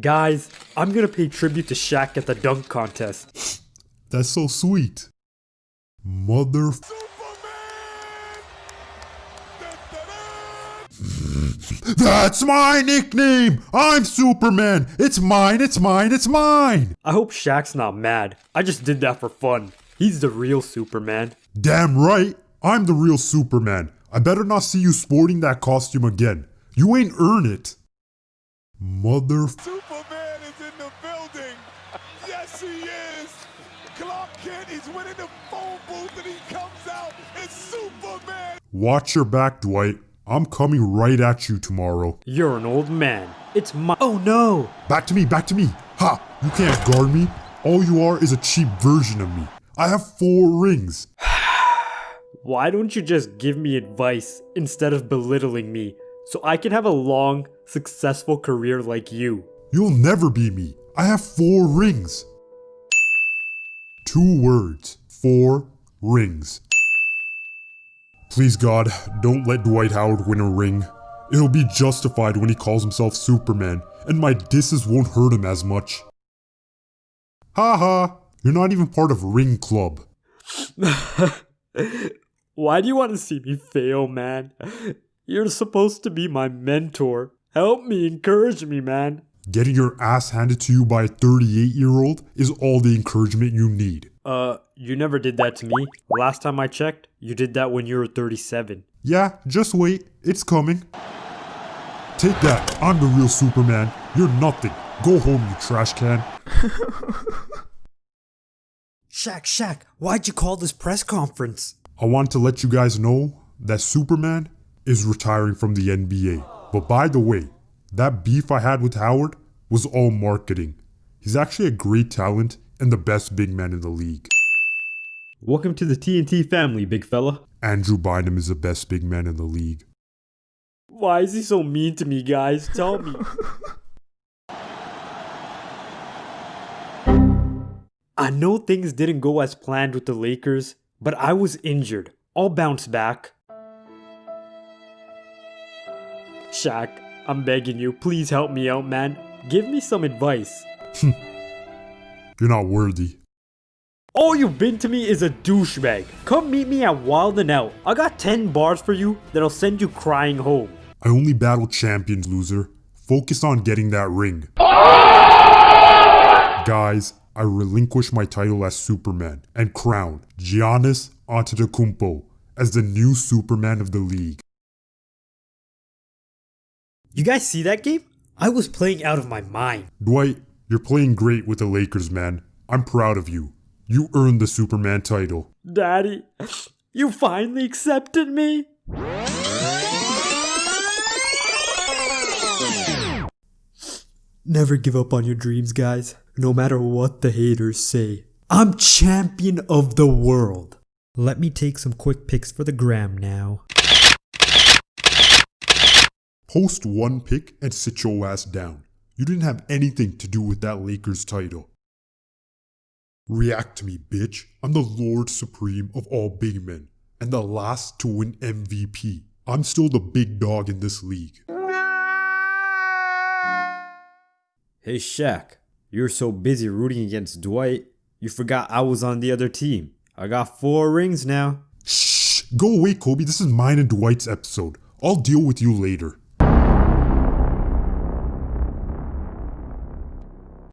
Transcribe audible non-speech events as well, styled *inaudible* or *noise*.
Guys, I'm gonna pay tribute to Shaq at the dunk contest. That's so sweet. Mother. *laughs* That's my nickname! I'm Superman! It's mine, it's mine, it's mine! I hope Shaq's not mad. I just did that for fun. He's the real Superman. Damn right! I'm the real Superman. I better not see you sporting that costume again. You ain't earn it. Mother. Superman is in the building. Yes, he is. Clark Kent, he's winning the phone booth and he comes out. It's Superman. Watch your back, Dwight. I'm coming right at you tomorrow. You're an old man. It's my- Oh no! Back to me, back to me. Ha! You can't guard me. All you are is a cheap version of me. I have four rings. *sighs* Why don't you just give me advice instead of belittling me so I can have a long, successful career like you? You'll never be me. I have four rings. Two words. Four rings. Please God, don't let Dwight Howard win a ring. It'll be justified when he calls himself Superman, and my disses won't hurt him as much. Ha ha! You're not even part of Ring Club. *laughs* Why do you want to see me fail, man? You're supposed to be my mentor. Help me, encourage me, man. Getting your ass handed to you by a 38 year old is all the encouragement you need. Uh, you never did that to me. Last time I checked, you did that when you were 37. Yeah, just wait, it's coming. Take that, I'm the real Superman. You're nothing. Go home, you trash can. *laughs* Shaq, Shaq, why'd you call this press conference? I want to let you guys know that Superman is retiring from the NBA. But by the way, that beef I had with Howard was all marketing. He's actually a great talent and the best big man in the league. Welcome to the TNT family, big fella. Andrew Bynum is the best big man in the league. Why is he so mean to me, guys? Tell me. I know things didn't go as planned with the Lakers, but I was injured. I'll bounce back. Shaq, I'm begging you, please help me out, man. Give me some advice. *laughs* You're not worthy. All you've been to me is a douchebag. Come meet me at Wild 'N Out. I got 10 bars for you that'll send you crying home. I only battle champions, loser. Focus on getting that ring. *laughs* Guys, I relinquish my title as Superman and crown Giannis Antetokounmpo as the new Superman of the league. You guys see that game? I was playing out of my mind. Dwight, you're playing great with the Lakers, man. I'm proud of you. You earned the Superman title. Daddy, you finally accepted me? Never give up on your dreams, guys, no matter what the haters say. I'm champion of the world. Let me take some quick pics for the gram now. Post one pic and sit your ass down. You didn't have anything to do with that Lakers title. React to me, bitch. I'm the Lord Supreme of all big men and the last to win MVP. I'm still the big dog in this league. Hey Shaq, you're so busy rooting against Dwight, you forgot I was on the other team. I got four rings now. Shh! Go away, Kobe. This is mine and Dwight's episode. I'll deal with you later.